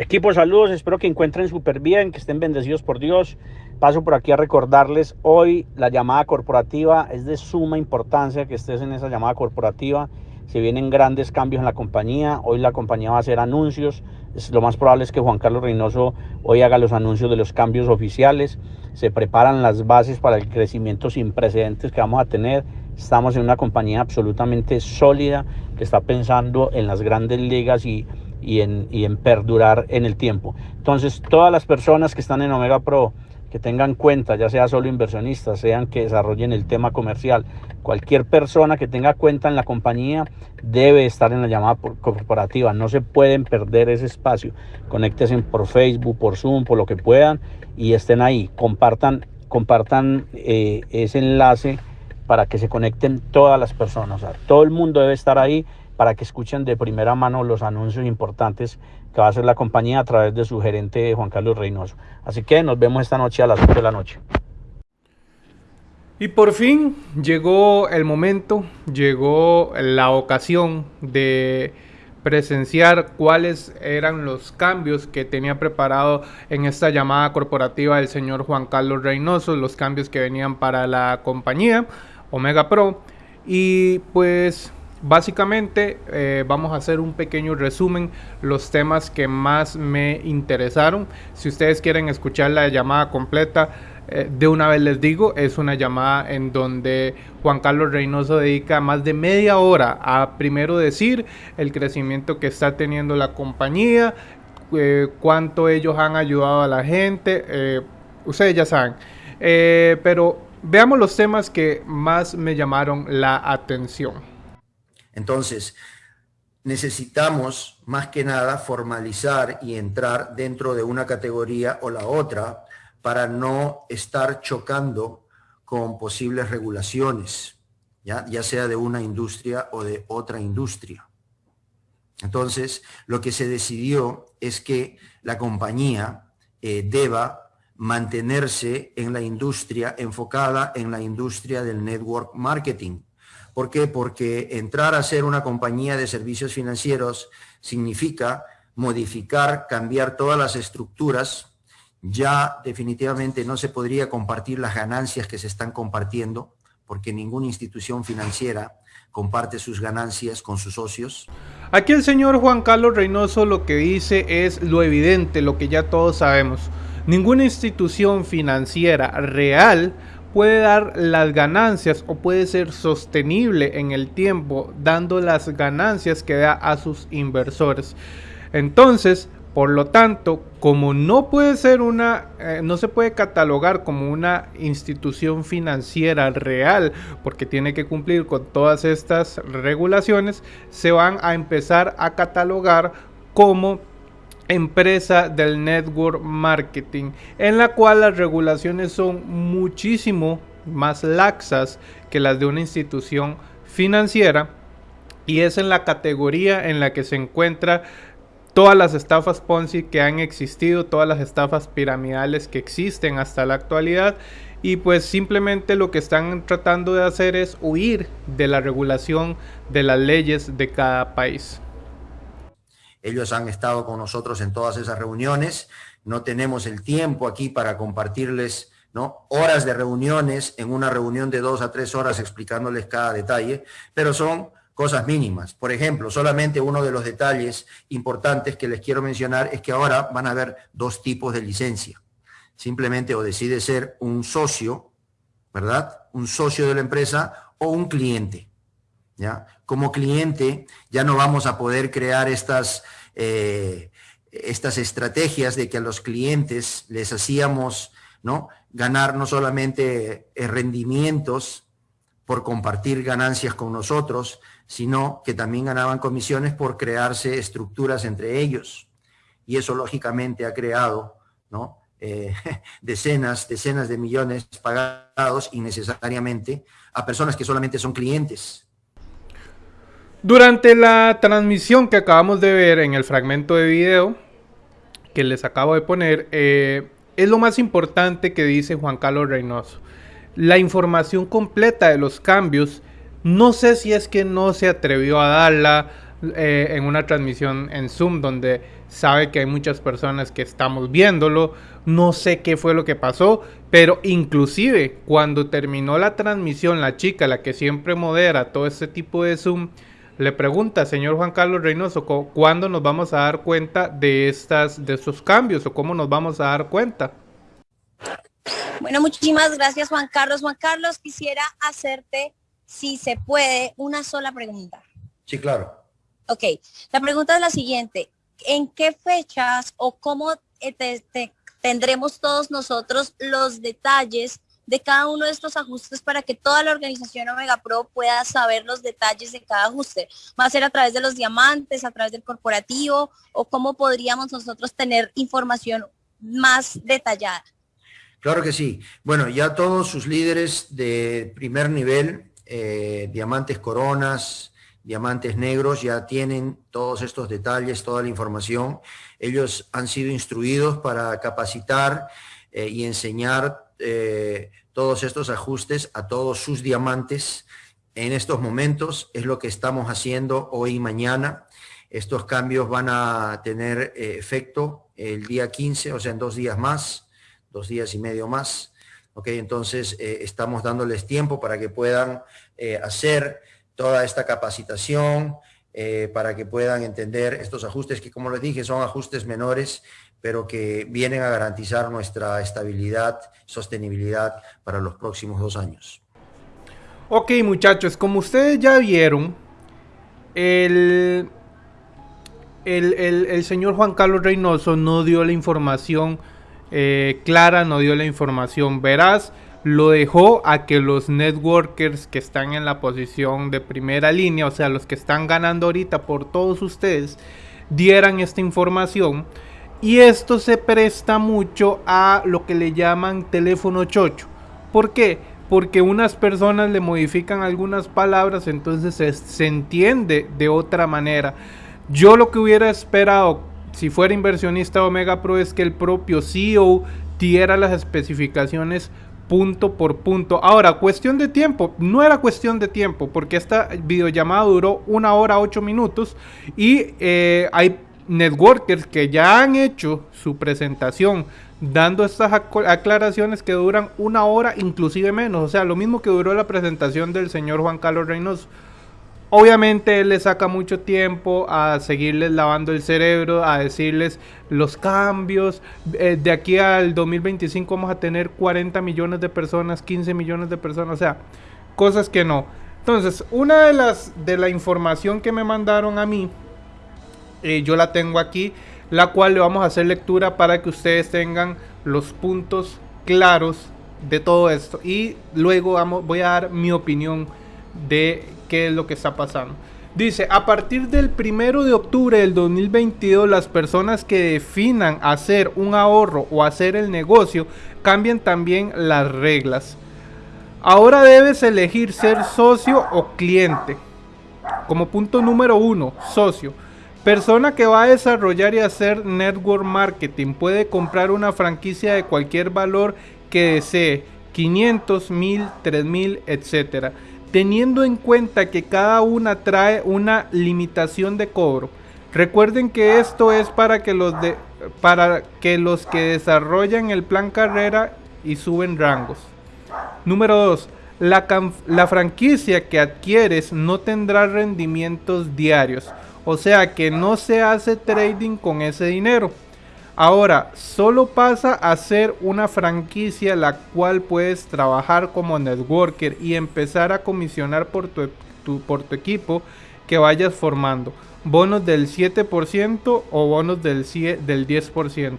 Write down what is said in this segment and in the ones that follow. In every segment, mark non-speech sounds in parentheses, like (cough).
Equipo, saludos, espero que encuentren súper bien, que estén bendecidos por Dios. Paso por aquí a recordarles, hoy la llamada corporativa es de suma importancia que estés en esa llamada corporativa. Se vienen grandes cambios en la compañía, hoy la compañía va a hacer anuncios, lo más probable es que Juan Carlos Reynoso hoy haga los anuncios de los cambios oficiales. Se preparan las bases para el crecimiento sin precedentes que vamos a tener. Estamos en una compañía absolutamente sólida que está pensando en las grandes ligas y, y, en, y en perdurar en el tiempo. Entonces, todas las personas que están en Omega Pro, que tengan cuenta, ya sea solo inversionistas, sean que desarrollen el tema comercial, cualquier persona que tenga cuenta en la compañía debe estar en la llamada corporativa, no se pueden perder ese espacio, conéctense por Facebook, por Zoom, por lo que puedan y estén ahí, compartan, compartan eh, ese enlace para que se conecten todas las personas, todo el mundo debe estar ahí para que escuchen de primera mano los anuncios importantes que va a hacer la compañía a través de su gerente Juan Carlos Reynoso. Así que nos vemos esta noche a las 8 de la noche. Y por fin llegó el momento, llegó la ocasión de presenciar cuáles eran los cambios que tenía preparado en esta llamada corporativa el señor Juan Carlos Reynoso, los cambios que venían para la compañía Omega Pro. Y pues Básicamente eh, vamos a hacer un pequeño resumen, los temas que más me interesaron. Si ustedes quieren escuchar la llamada completa, eh, de una vez les digo, es una llamada en donde Juan Carlos Reynoso dedica más de media hora a primero decir el crecimiento que está teniendo la compañía, eh, cuánto ellos han ayudado a la gente, ustedes ya saben. pero veamos los temas que más me llamaron la atención. Entonces, necesitamos más que nada formalizar y entrar dentro de una categoría o la otra para no estar chocando con posibles regulaciones, ya, sea de una industria o de otra industria. Entonces, lo que se decidió es que la compañía eh, deba mantenerse en la industria, enfocada en la industria del network marketing, ¿Por qué? Porque entrar a ser una compañía de servicios financieros significa modificar, cambiar todas las estructuras. Ya definitivamente no se podría compartir las ganancias que se están compartiendo, porque ninguna institución financiera comparte sus ganancias con sus socios. Aquí el señor Juan Carlos Reynoso lo que dice es lo evidente, lo que ya todos sabemos. Ninguna institución financiera real puede dar las ganancias o puede ser sostenible en el tiempo dando las ganancias que da a sus inversores. Entonces, por lo tanto, como no puede ser una, eh, no se puede catalogar como una institución financiera real, porque tiene que cumplir con todas estas regulaciones, se van a empezar a catalogar como empresa del network marketing, en la cual las regulaciones son muchísimo más laxas que las de una institución financiera y es en la categoría en la que se encuentra todas las estafas Ponzi que han existido, todas las estafas piramidales que existen hasta la actualidad y pues simplemente lo que están tratando de hacer es huir de la regulación de las leyes de cada país. Ellos han estado con nosotros en todas esas reuniones. No tenemos el tiempo aquí para compartirles ¿no? horas de reuniones en una reunión de dos a tres horas explicándoles cada detalle, pero son cosas mínimas. Por ejemplo, solamente uno de los detalles importantes que les quiero mencionar es que ahora van a haber dos tipos de licencia. Simplemente o decide ser un socio, ¿verdad? Un socio de la empresa o un cliente. Como cliente ya no vamos a poder crear estas, eh, estas estrategias de que a los clientes les hacíamos ganar no solamente eh, rendimientos por compartir ganancias con nosotros, sino que también ganaban comisiones por crearse estructuras entre ellos. Y eso lógicamente ha creado. Eh, (laughs) decenas, decenas de millones pagados innecesariamente a personas que solamente son clientes durante la transmisión que acabamos de ver en el fragmento de video que les acabo de poner, eh, es lo más importante que dice Juan Carlos Reynoso. La información completa de los cambios, no sé si es que no se atrevió a darla, eh, en una transmisión en Zoom donde sabe que hay muchas personas que estamos viéndolo. No sé qué fue lo que pasó, pero inclusive cuando terminó la transmisión, la chica, la que siempre modera todo este tipo de Zoom, le pregunta, señor Juan Carlos Reynoso, ¿cuándo nos vamos a dar cuenta de, estas, de estos cambios o cómo nos vamos a dar cuenta? Bueno, muchísimas gracias Juan Carlos. Juan Carlos, quisiera hacerte, si se puede, una sola pregunta. Sí, claro. Ok, la pregunta es la siguiente. ¿En qué fechas o cómo eh, tendremos todos nosotros los detalles de cada uno de estos ajustes para que toda la organización Omega Pro pueda saber los detalles de cada ajuste? ¿Va a ser a través de los diamantes, a través del corporativo o cómo podríamos nosotros tener información más detallada? Claro que sí. Bueno, ya todos sus líderes de primer nivel, eh, diamantes coronas, diamantes negros, ya tienen todos estos detalles, toda la información. Ellos han sido instruidos para capacitar eh, y enseñar eh, todos estos ajustes a todos sus diamantes en estos momentos. Es lo que estamos haciendo hoy y mañana. Estos cambios van a tener efecto el día 15, o sea, en dos días más dos días y medio más. ¿ok? Entonces, eh, estamos dándoles tiempo para que puedan eh, hacer toda esta capacitación, eh, para que puedan entender estos ajustes que, como les dije, son ajustes menores, pero que vienen a garantizar nuestra estabilidad, sostenibilidad para los próximos dos años. Ok, muchachos, como ustedes ya vieron, el, el, el señor Juan Carlos Reynoso no dio la información eh, clara, no dio la información veraz, lo dejó a que los networkers que están en la posición de primera línea, o sea, los que están ganando ahorita por todos ustedes, dieran esta información. Y esto se presta mucho a lo que le llaman teléfono chocho. ¿Por qué? Porque unas personas le modifican algunas palabras, entonces se, se entiende de otra manera. Yo lo que hubiera esperado si fuera inversionista Omega Pro es que el propio CEO diera las especificaciones punto por punto. Ahora, cuestión de tiempo, no era cuestión de tiempo, porque esta videollamada duró una hora ocho minutos y eh, hay networkers que ya han hecho su presentación dando estas aclaraciones que duran una hora, inclusive menos, o sea, lo mismo que duró la presentación del señor Juan Carlos Reynoso. Obviamente él le saca mucho tiempo a seguirles lavando el cerebro, a decirles los cambios. Eh, de aquí al 2025 vamos a tener 40 millones de personas, 15 millones de personas, o sea, cosas que no. Entonces, una de las de la información que me mandaron a mí, eh, yo la tengo aquí, la cual le vamos a hacer lectura para que ustedes tengan los puntos claros de todo esto. Y luego vamos, voy a dar mi opinión de qué es lo que está pasando. Dice, a partir del primero de octubre del 2022, las personas que definan hacer un ahorro o hacer el negocio cambian también las reglas. Ahora debes elegir ser socio o cliente. Como punto número uno, socio. Persona que va a desarrollar y hacer network marketing puede comprar una franquicia de cualquier valor que desee, 500, 1000, 3000, etcétera teniendo en cuenta que cada una trae una limitación de cobro. Recuerden que esto es para que los, para que, los que desarrollan el plan carrera y suben rangos. Número 2. La, la franquicia que adquieres no tendrá rendimientos diarios. O sea que no se hace trading con ese dinero. Ahora, solo pasa a ser una franquicia la cual puedes trabajar como networker y empezar a comisionar por tu, equipo que vayas formando. Bonos del 7% o bonos del, del 10%.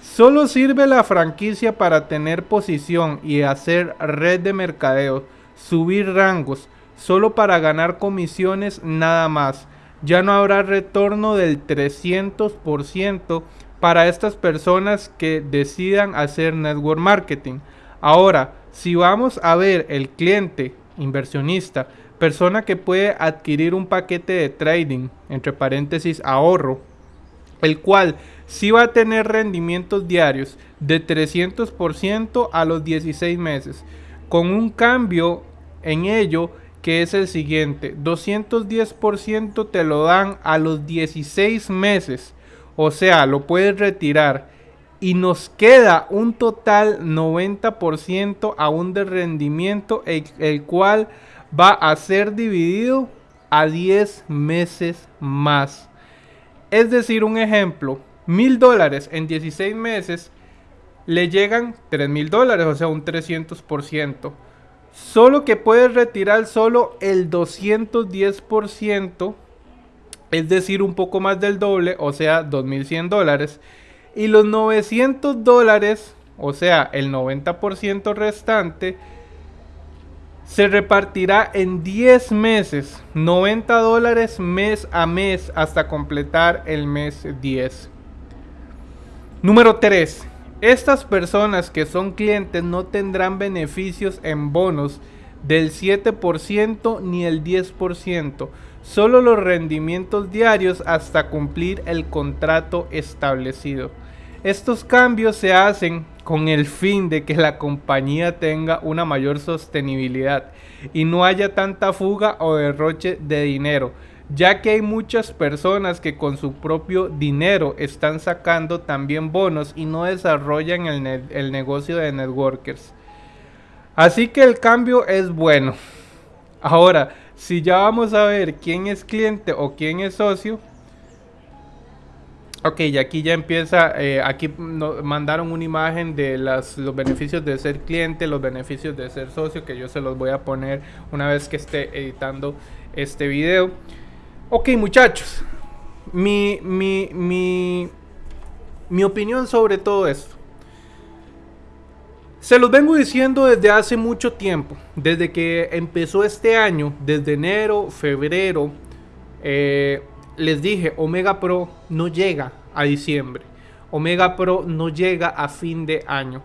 Solo sirve la franquicia para tener posición y hacer red de mercadeo, subir rangos, solo para ganar comisiones nada más. Ya no habrá retorno del 300% para estas personas que decidan hacer network marketing. Ahora, si vamos a ver el cliente inversionista, persona que puede adquirir un paquete de trading, entre paréntesis ahorro, el cual sí va a tener rendimientos diarios de 300% a los 16 meses, con un cambio en ello que es el siguiente. 210% te lo dan a los 16 meses. O sea, lo puedes retirar. Y nos queda un total 90% aún de rendimiento, el, el cual va a ser dividido a 10 meses más. Es decir, un ejemplo, mil dólares en 16 meses le llegan 3 mil dólares, o sea, un 300%. Solo que puedes retirar solo el 210%, es decir, un poco más del doble, o sea, 2.100 dólares. Y los 900 dólares, o sea, el 90% restante, se repartirá en 10 meses, 90 dólares mes a mes hasta completar el mes 10. Número 3. Estas personas que son clientes no tendrán beneficios en bonos del 7% ni el 10%, solo los rendimientos diarios hasta cumplir el contrato establecido. Estos cambios se hacen con el fin de que la compañía tenga una mayor sostenibilidad y no haya tanta fuga o derroche de dinero, ya que hay muchas personas que con su propio dinero están sacando también bonos y no desarrollan el, negocio de networkers. Así que el cambio es bueno. Ahora, si ya vamos a ver quién es cliente o quién es socio, Ok, y aquí ya empieza, eh, aquí nos mandaron una imagen de las, los beneficios de ser cliente, los beneficios de ser socio, que yo se los voy a poner una vez que esté editando este video. Ok, muchachos, mi, mi, mi, mi opinión sobre todo esto. Se los vengo diciendo desde hace mucho tiempo, desde que empezó este año, desde enero, febrero, eh, les dije, Omega Pro no llega a diciembre. Omega Pro no llega a fin de año.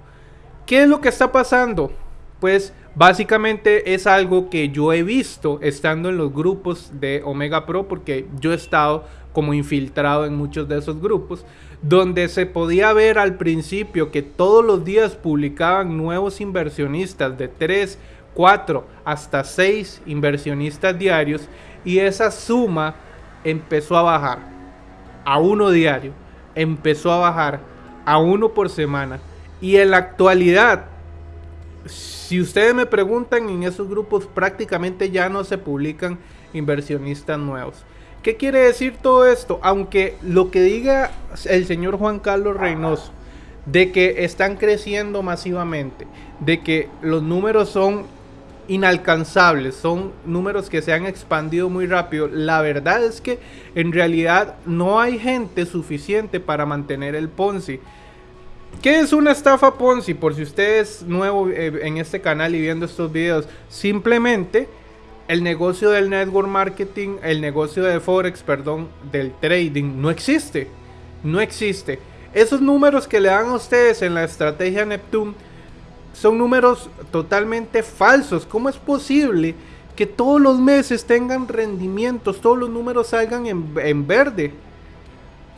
¿Qué es lo que está pasando? Pues básicamente es algo que yo he visto estando en los grupos de Omega Pro porque yo he estado como infiltrado en muchos de esos grupos donde se podía ver al principio que todos los días publicaban nuevos inversionistas de 3, 4 hasta 6 inversionistas diarios y esa suma empezó a bajar a uno diario, empezó a bajar a uno por semana. Y en la actualidad, si ustedes me preguntan, en esos grupos prácticamente ya no se publican inversionistas nuevos. ¿Qué quiere decir todo esto? Aunque lo que diga el señor Juan Carlos Reynoso, de que están creciendo masivamente, de que los números son inalcanzables, son números que se han expandido muy rápido. La verdad es que en realidad no hay gente suficiente para mantener el Ponzi. ¿Qué es una estafa Ponzi? Por si usted es nuevo eh, en este canal y viendo estos videos, simplemente el negocio del network marketing, el negocio de Forex, perdón, del trading, no existe. No existe. Esos números que le dan a ustedes en la estrategia Neptune son números totalmente falsos. ¿Cómo es posible que todos los meses tengan rendimientos, todos los números salgan en, verde?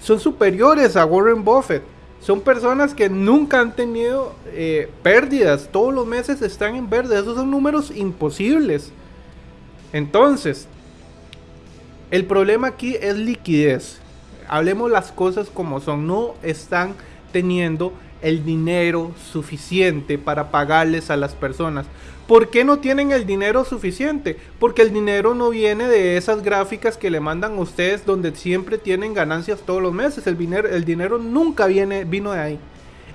Son superiores a Warren Buffett. Son personas que nunca han tenido eh, pérdidas. Todos los meses están en verde. Esos son números imposibles. Entonces, el problema aquí es liquidez. Hablemos las cosas como son. No están teniendo el dinero suficiente para pagarles a las personas. ¿Por qué no tienen el dinero suficiente? Porque el dinero no viene de esas gráficas que le mandan a ustedes donde siempre tienen ganancias todos los meses. El dinero, el dinero nunca viene, vino de ahí.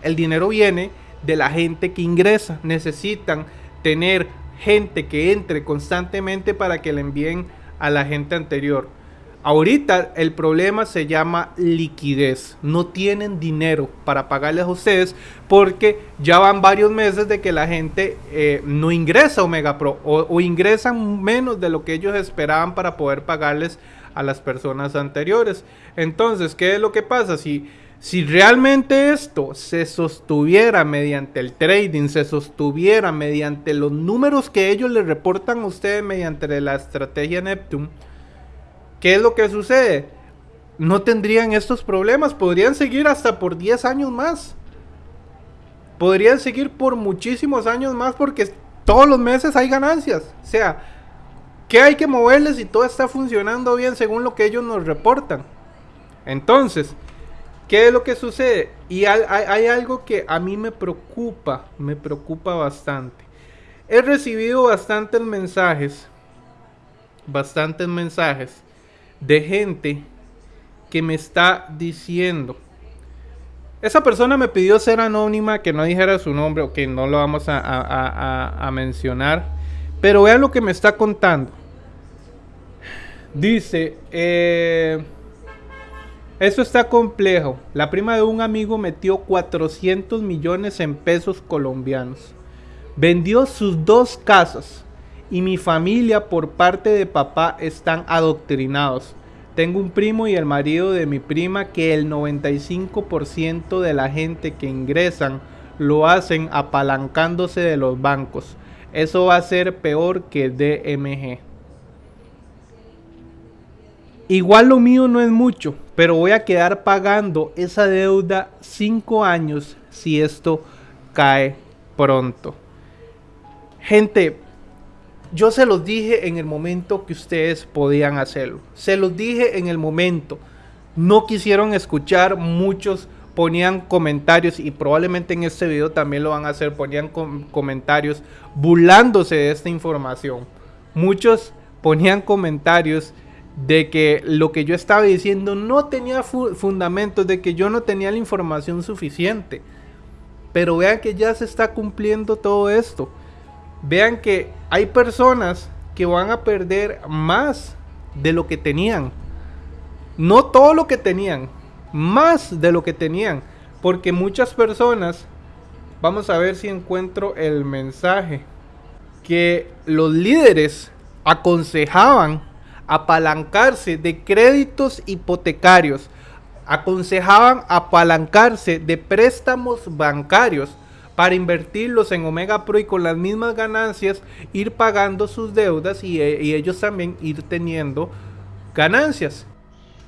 El dinero viene de la gente que ingresa. Necesitan tener gente que entre constantemente para que le envíen a la gente anterior. Ahorita el problema se llama liquidez. No tienen dinero para pagarles a ustedes porque ya van varios meses de que la gente eh, no ingresa a Omega Pro o, o, ingresan menos de lo que ellos esperaban para poder pagarles a las personas anteriores. Entonces, ¿qué es lo que pasa? Si, si realmente esto se sostuviera mediante el trading, se sostuviera mediante los números que ellos le reportan a ustedes mediante la estrategia Neptune, ¿Qué es lo que sucede? No tendrían estos problemas, podrían seguir hasta por 10 años más. Podrían seguir por muchísimos años más porque todos los meses hay ganancias. O sea, ¿Qué hay que moverles si todo está funcionando bien según lo que ellos nos reportan? Entonces, ¿qué es lo que sucede? Y hay, algo que a mí me preocupa, me preocupa bastante. He recibido bastantes mensajes, bastantes mensajes de gente que me está diciendo, esa persona me pidió ser anónima, que no dijera su nombre o que no lo vamos a, mencionar. Pero vean lo que me está contando. Dice, eh, eso está complejo. La prima de un amigo metió 400 millones en pesos colombianos. Vendió sus dos casas. Y mi familia por parte de papá están adoctrinados. Tengo un primo y el marido de mi prima que el 95% de la gente que ingresan lo hacen apalancándose de los bancos. Eso va a ser peor que DMG. Igual lo mío no es mucho, pero voy a quedar pagando esa deuda 5 años si esto cae pronto. Gente, yo se los dije en el momento que ustedes podían hacerlo. Se los dije en el momento. No quisieron escuchar, muchos ponían comentarios y probablemente en este video también lo van a hacer, ponían comentarios burlándose de esta información. Muchos ponían comentarios de que lo que yo estaba diciendo no tenía fundamentos, de que yo no tenía la información suficiente. Pero vean que ya se está cumpliendo todo esto vean que hay personas que van a perder más de lo que tenían. No todo lo que tenían, más de lo que tenían. Porque muchas personas, vamos a ver si encuentro el mensaje, que los líderes aconsejaban apalancarse de créditos hipotecarios, aconsejaban apalancarse de préstamos bancarios para invertirlos en Omega Pro y con las mismas ganancias ir pagando sus deudas y, y ellos también ir teniendo ganancias.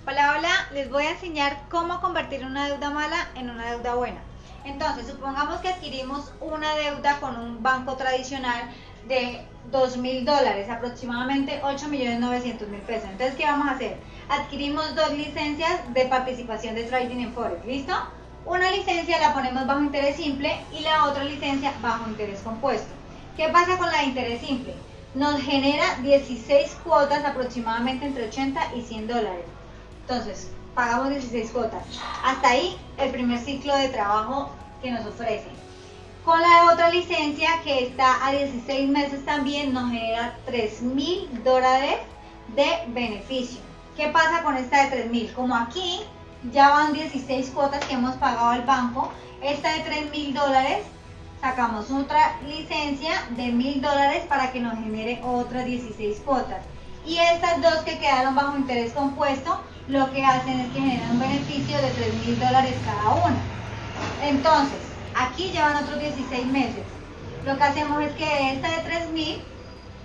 Hola, hola, les voy a enseñar cómo convertir una deuda mala en una deuda buena. Entonces, supongamos que adquirimos una deuda con un banco tradicional de 2 mil dólares, aproximadamente 8 millones 900 mil pesos. Entonces, ¿qué vamos a hacer? Adquirimos dos licencias de participación de trading en Forex, ¿listo? Una licencia la ponemos bajo interés simple y la otra licencia bajo interés compuesto. ¿Qué pasa con la de interés simple? Nos genera 16 cuotas aproximadamente entre 80 y 100 dólares. Entonces, pagamos 16 cuotas. Hasta ahí el primer ciclo de trabajo que nos ofrece. Con la otra licencia que está a 16 meses también nos genera 3 mil dólares de beneficio. ¿Qué pasa con esta de 3 mil? Como aquí ya van 16 cuotas que hemos pagado al banco. Esta de 3 mil dólares, sacamos otra licencia de mil dólares para que nos genere otras 16 cuotas. Y estas dos que quedaron bajo interés compuesto, lo que hacen es que generan un beneficio de 3 mil dólares cada una. Entonces, aquí llevan otros 16 meses. Lo que hacemos es que de esta de 3 mil,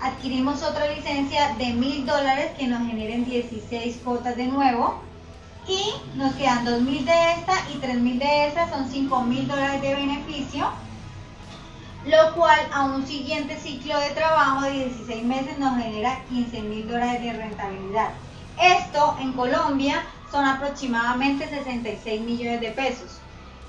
adquirimos otra licencia de mil dólares que nos generen 16 cuotas de nuevo y nos quedan 2.000 de esta y 3.000 de esta, son 5.000 dólares de beneficio, lo cual a un siguiente ciclo de trabajo de 16 meses nos genera 15.000 dólares de rentabilidad. Esto en Colombia son aproximadamente 66 millones de pesos.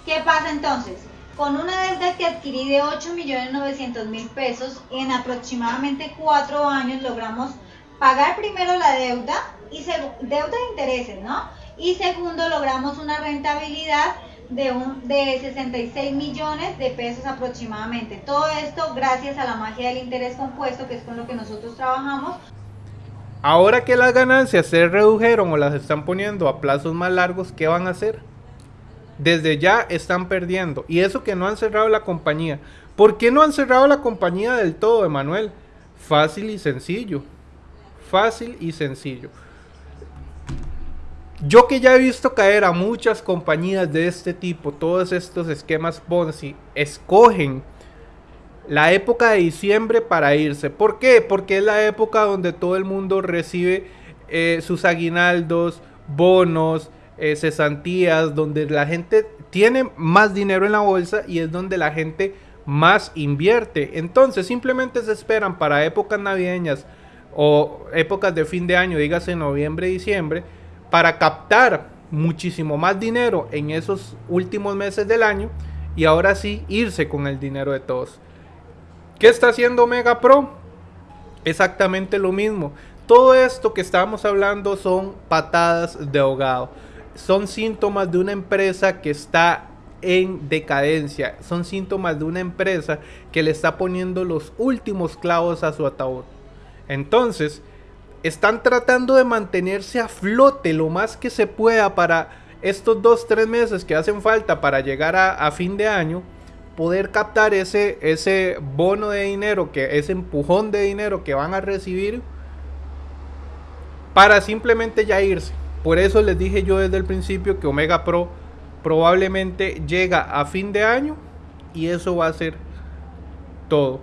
¿Qué pasa entonces? Con una deuda que adquirí de 8.900.000 pesos, en aproximadamente 4 años logramos pagar primero la deuda y deuda de intereses, ¿no? Y segundo, logramos una rentabilidad de, un, de 66 millones de pesos aproximadamente. Todo esto gracias a la magia del interés compuesto, que es con lo que nosotros trabajamos. Ahora que las ganancias se redujeron o las están poniendo a plazos más largos, ¿qué van a hacer? Desde ya están perdiendo. Y eso que no han cerrado la compañía. ¿Por qué no han cerrado la compañía del todo, Emanuel? Fácil y sencillo. Fácil y sencillo. Yo que ya he visto caer a muchas compañías de este tipo, todos estos esquemas Ponzi, escogen la época de diciembre para irse. ¿Por qué? Porque es la época donde todo el mundo recibe eh, sus aguinaldos, bonos, eh, cesantías, donde la gente tiene más dinero en la bolsa y es donde la gente más invierte. Entonces simplemente se esperan para épocas navideñas o épocas de fin de año, dígase noviembre, diciembre, para captar muchísimo más dinero en esos últimos meses del año y ahora sí irse con el dinero de todos. ¿Qué está haciendo Omega Pro? Exactamente lo mismo. Todo esto que estamos hablando son patadas de ahogado. Son síntomas de una empresa que está en decadencia. Son síntomas de una empresa que le está poniendo los últimos clavos a su ataúd. Entonces, están tratando de mantenerse a flote lo más que se pueda para estos dos, tres meses que hacen falta para llegar a, fin de año, poder captar ese, ese bono de dinero, que, ese empujón de dinero que van a recibir para simplemente ya irse. Por eso les dije yo desde el principio que Omega Pro probablemente llega a fin de año y eso va a ser todo.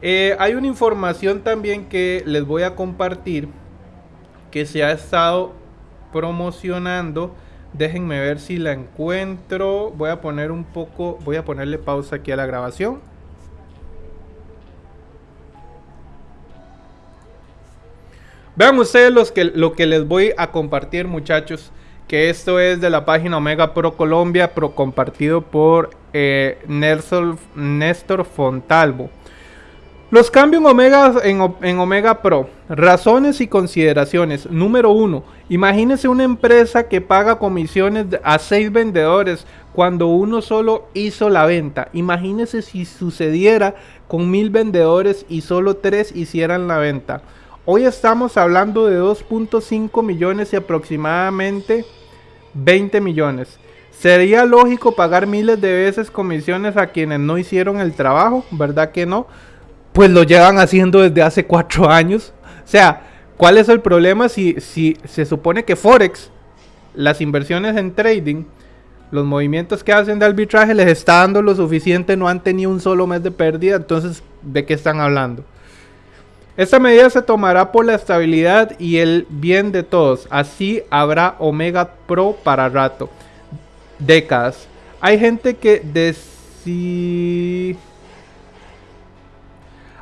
Eh, hay una información también que les voy a compartir que se ha estado promocionando. Déjenme ver si la encuentro. Voy a poner un poco, voy a ponerle pausa aquí a la grabación. Vean ustedes los que, lo que les voy a compartir muchachos. Que esto es de la página Omega Pro Colombia, pro compartido por eh, Néstor Fontalvo. Los cambios en Omega, en, Omega Pro. Razones y consideraciones. Número uno. Imagínese una empresa que paga comisiones a seis vendedores cuando uno solo hizo la venta. Imagínese si sucediera con mil vendedores y solo tres hicieran la venta. Hoy estamos hablando de 2.5 millones y aproximadamente 20 millones. ¿Sería lógico pagar miles de veces comisiones a quienes no hicieron el trabajo? ¿Verdad que no? pues lo llevan haciendo desde hace cuatro años. O sea, ¿cuál es el problema si, si se supone que Forex, las inversiones en trading, los movimientos que hacen de arbitraje les está dando lo suficiente, no han tenido un solo mes de pérdida, entonces, ¿de qué están hablando? Esta medida se tomará por la estabilidad y el bien de todos. Así habrá Omega Pro para rato. Décadas. Hay gente que decide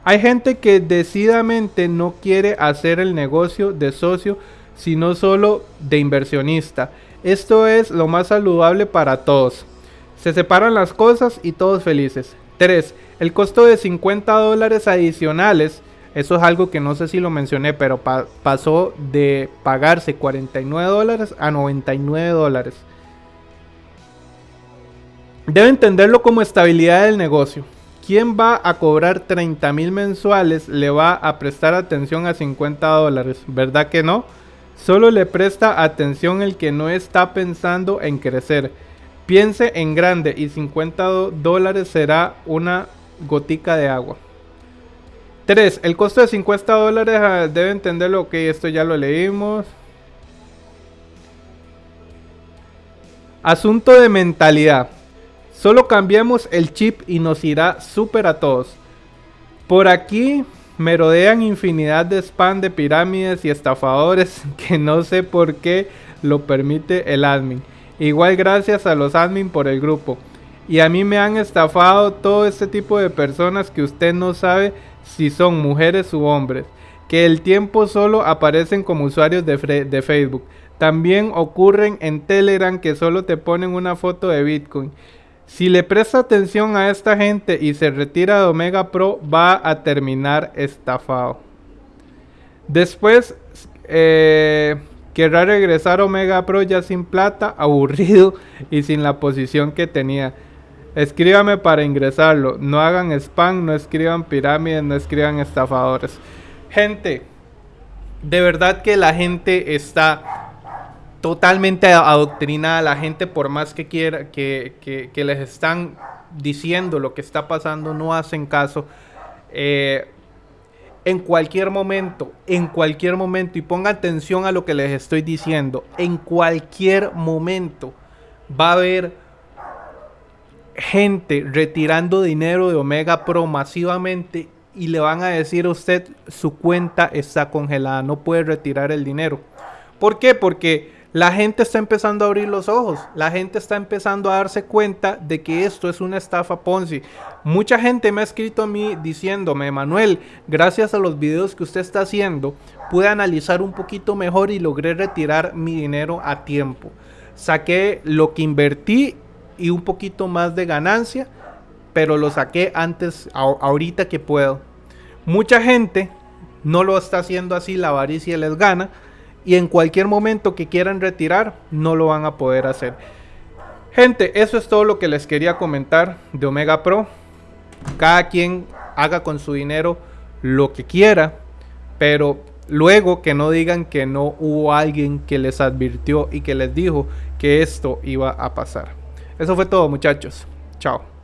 hay gente que decididamente no quiere hacer el negocio de socio, sino solo de inversionista. Esto es lo más saludable para todos. Se separan las cosas y todos felices. 3. El costo de 50 dólares adicionales. Eso es algo que no sé si lo mencioné, pero pasó de pagarse 49 dólares a 99 dólares. Debe entenderlo como estabilidad del negocio. ¿Quién va a cobrar 30 mil mensuales le va a prestar atención a 50 dólares? ¿Verdad que no? Solo le presta atención el que no está pensando en crecer. Piense en grande y 50 dólares será una gotica de agua. 3. El costo de 50 dólares ah, debe entenderlo. Ok, esto ya lo leímos. Asunto de mentalidad. Solo cambiamos el chip y nos irá súper a todos. Por aquí me rodean infinidad de spam de pirámides y estafadores (laughs) que no sé por qué lo permite el admin. Igual gracias a los admin por el grupo. Y a mí me han estafado todo este tipo de personas que usted no sabe si son mujeres u hombres. Que el tiempo solo aparecen como usuarios de, Facebook. También ocurren en Telegram que solo te ponen una foto de Bitcoin. Si le presta atención a esta gente y se retira de Omega Pro, va a terminar estafado. Después eh, querrá regresar Omega Pro ya sin plata, (laughs) aburrido y sin la posición que tenía. Escríbame para ingresarlo. No hagan spam, no escriban pirámides, no escriban estafadores. Gente, de verdad que la gente está totalmente adoctrinada la gente, por más que quiera, que, les están diciendo lo que está pasando, no hacen caso. Eh, en cualquier momento, en cualquier momento, y ponga atención a lo que les estoy diciendo, en cualquier momento va a haber gente retirando dinero de Omega Pro masivamente y le van a decir a usted su cuenta está congelada, no puede retirar el dinero. ¿Por qué? Porque la gente está empezando a abrir los ojos, la gente está empezando a darse cuenta de que esto es una estafa Ponzi. Mucha gente me ha escrito a mí diciéndome, Manuel, gracias a los videos que usted está haciendo, pude analizar un poquito mejor y logré retirar mi dinero a tiempo. Saqué lo que invertí y un poquito más de ganancia, pero lo saqué antes, ahorita que puedo. Mucha gente no lo está haciendo así, la avaricia les gana y en cualquier momento que quieran retirar no lo van a poder hacer. Gente, eso es todo lo que les quería comentar de Omega Pro. Cada quien haga con su dinero lo que quiera, pero luego que no digan que no hubo alguien que les advirtió y que les dijo que esto iba a pasar. Eso fue todo muchachos. Chao.